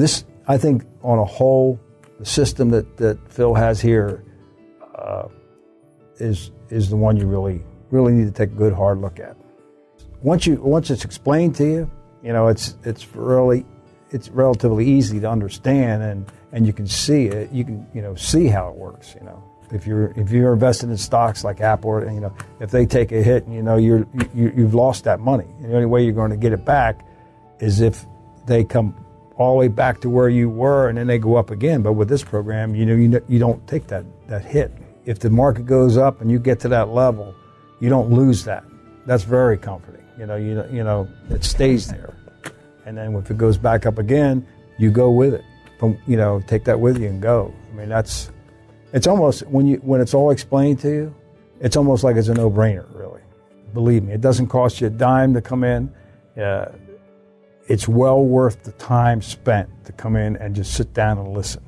this, I think, on a whole, the system that, that Phil has here uh, is is the one you really really need to take a good hard look at. Once you once it's explained to you, you know it's it's really it's relatively easy to understand and and you can see it. You can you know see how it works. You know if you're if you're invested in stocks like Apple, and you know if they take a hit, you know you're you, you've lost that money. And the only way you're going to get it back is if they come all the way back to where you were and then they go up again. But with this program, you know you you don't take that that hit. If the market goes up and you get to that level, you don't lose that. That's very comforting. You know you you know it stays there. And then if it goes back up again, you go with it. From you know take that with you and go. I mean that's it's almost when you when it's all explained to you, it's almost like it's a no-brainer. Really, believe me, it doesn't cost you a dime to come in. Uh, it's well worth the time spent to come in and just sit down and listen.